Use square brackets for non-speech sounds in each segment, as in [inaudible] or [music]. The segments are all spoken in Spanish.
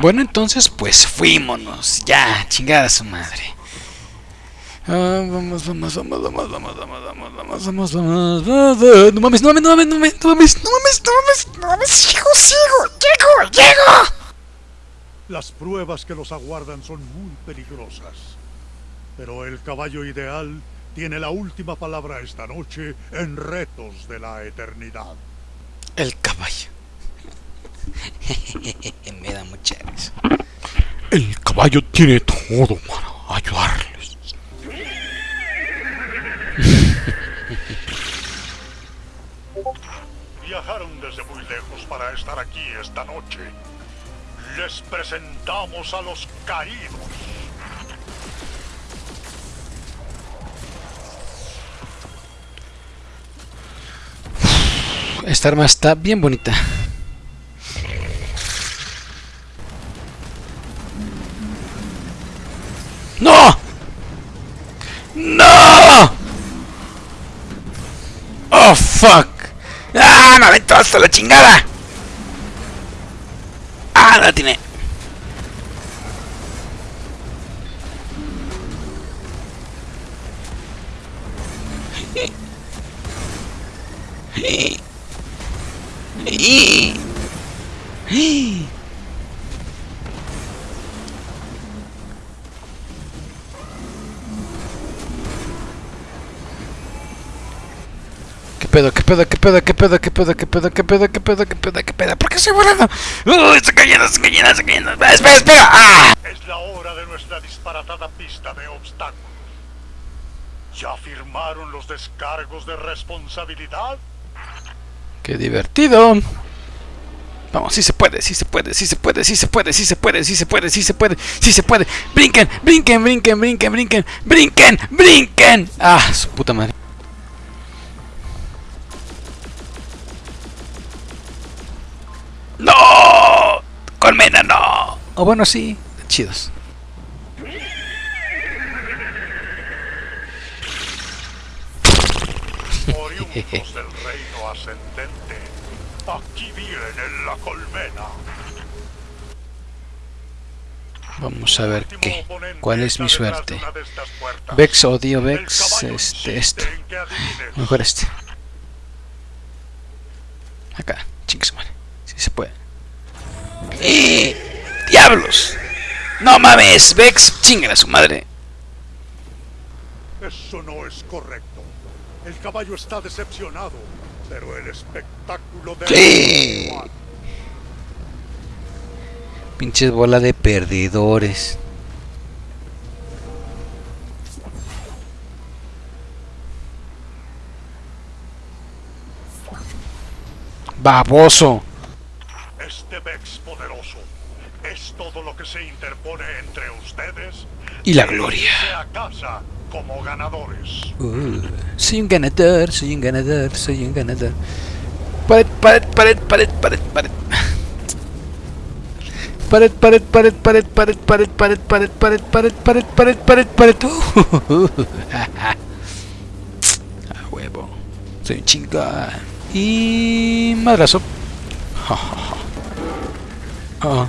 Bueno, entonces, pues fuímonos. Ya, chingada su madre. Ah, vamos, vamos, vamos, vamos, vamos, vamos, vamos, vamos, vamos, vamos, vamos. No mames, no mames, no mames, no mames, no mames, no mames, no mames, no mames, sigo, sigo, llego, llego. Las pruebas que los aguardan son muy peligrosas. Pero el caballo ideal tiene la última palabra esta noche en retos de la eternidad. El caballo. [laughs] Me da mucha risa. El caballo tiene todo para ayudarles. Viajaron desde muy lejos para estar aquí esta noche. Les presentamos a los caídos. Esta arma está bien bonita. ¡No! ¡No! ¡Oh, fuck! ¡Ah, me aventó hasta la chingada! ¡Ah, la tiene! [laughs] pedo, qué pedo, qué pedo, qué pedo, qué pedo, qué pedo, qué pedo, qué pedo, qué pedo, qué pedo? ¿Por qué estoy volando? ¡Uy, está cayendo, está cayendo, está cayendo! ¡Espera, espera! ¡Ah! Es la hora de nuestra disparatada pista de obstáculos. ¿Ya firmaron los descargos de responsabilidad? ¡Qué divertido! Vamos, sí se puede, sí se puede, sí se puede, sí se puede, sí se puede, sí se puede, sí se puede, sí se puede. Brinquen, brinquen, brinquen, brinquen, brinquen, brinquen, brinquen. Ah, su puta madre. ¡Colmena, no! O bueno, sí, chidos. Oriundos del reino ascendente, aquí viene la colmena. Vamos a ver qué. ¿Cuál es mi suerte? Vex, odio Vex, este, este. Mejor este. Acá, chingue su madre. Si se puede. ¡Eh! ¡Diablos! ¡No mames! Vex, chingue a su madre. Eso no es correcto. El caballo está decepcionado, pero el espectáculo de... ¡Sí! Pinches bola de perdedores. Baboso. Este Vex poderoso es todo lo que se interpone entre ustedes Y la gloria. a casa como ganadores. Uh, soy un ganador, soy un ganador, soy un ganador. Pared, pared, pared, pared, pared, pared. Pared, pared, pared, pared, pared, pared, pared, pared, pared, pared, pared, pared, pared, pared. A huevo. Soy un chingón. Y madrazo. Ah. Oh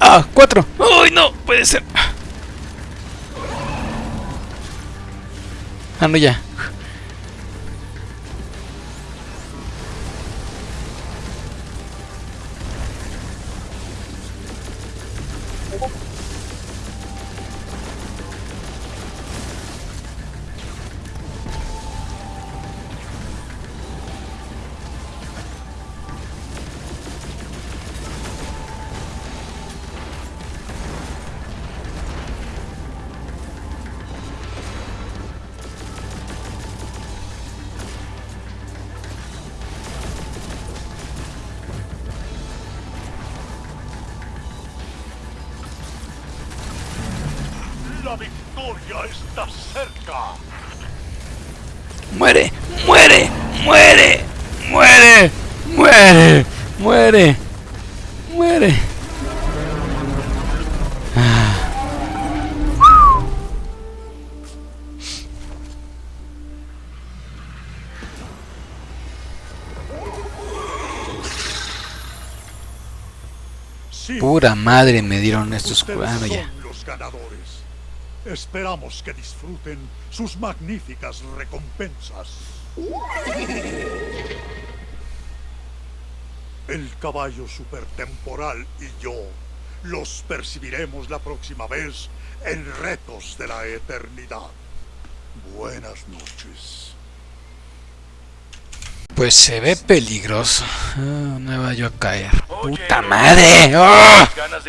¡Ah! ¡Cuatro! ¡Uy, no! Puede ser. Ah, no, ya. Está cerca. Muere, muere, muere, muere, muere, muere, muere. Ah. Pura madre me dieron estos cuadros ya. los ganadores. Esperamos que disfruten sus magníficas recompensas. El caballo supertemporal y yo los percibiremos la próxima vez en Retos de la Eternidad. Buenas noches. Pues se ve peligroso. Ah, no me vaya a caer. Puta madre. De